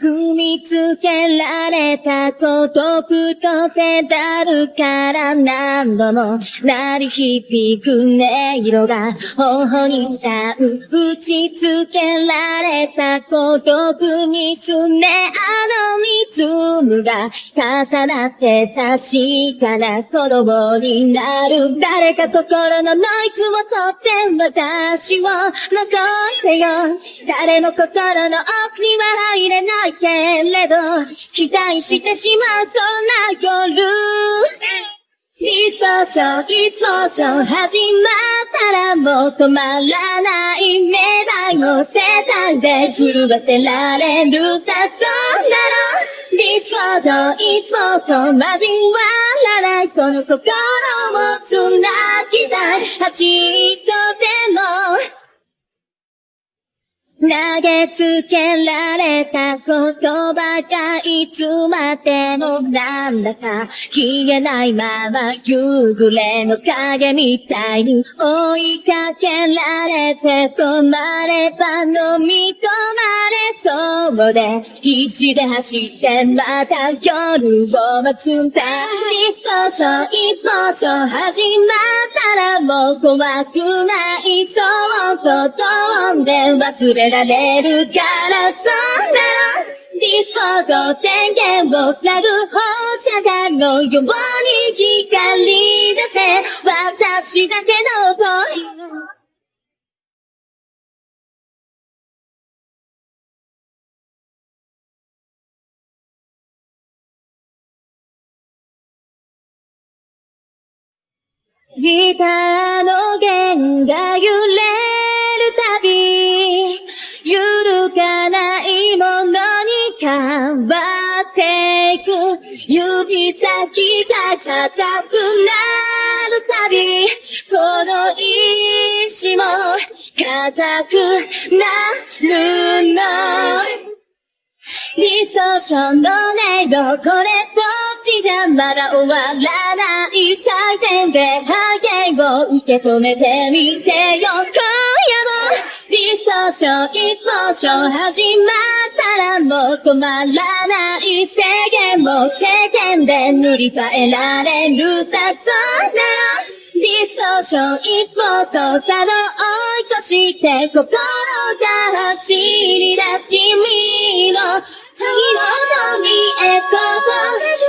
踏みつけられた孤独とペダルから何度も鳴り響く音色が頬にさう。打ちつけられた孤独にすねあう。リズムが重なって確かな子供になる誰か心のノイズを取って私を覗いてよ誰も心の奥には入れないけれど期待してしまうそんな夜。リストショー、いつもショー始まったらもう止まらない。命題の世帯で震わせられるさ、そんなのディスコードいつもそう交わらない。その心を繋ぎたい。8とでも。投げつけられた言葉がいつまでもなんだか消えないまま夕暮れの影みたいに追いかけられて止まれば飲み込まれそうで必死で走ってまた夜を待つんだリストショーいつもショー始まったらもう怖くないそうと飛んで忘れられるからそんなディスコード電源をつなぐ放射眼のように光出せ私だけの音ギターの弦が揺わっていく。指先が硬くなるたび、この石も硬くなるの。ディストーションの音色、これっぽっちじゃまだ終わらない最善で波形を受け止めてみてよ、今夜もディストーション、いつもショー始まったらもう止まらない制限も経験で塗り替えられるさ、そんなのディストーションいつも操作の追い越して心が走り出す君の次の音にエスコート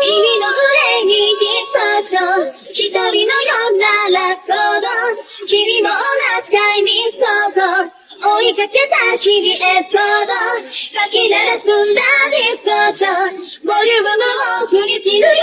君の胸にディストーション。一人のようなラストド君も同じタイミング想像追いかけた日々エコードかき鳴らすんだディスカッション。ボリュームも振り切るよ。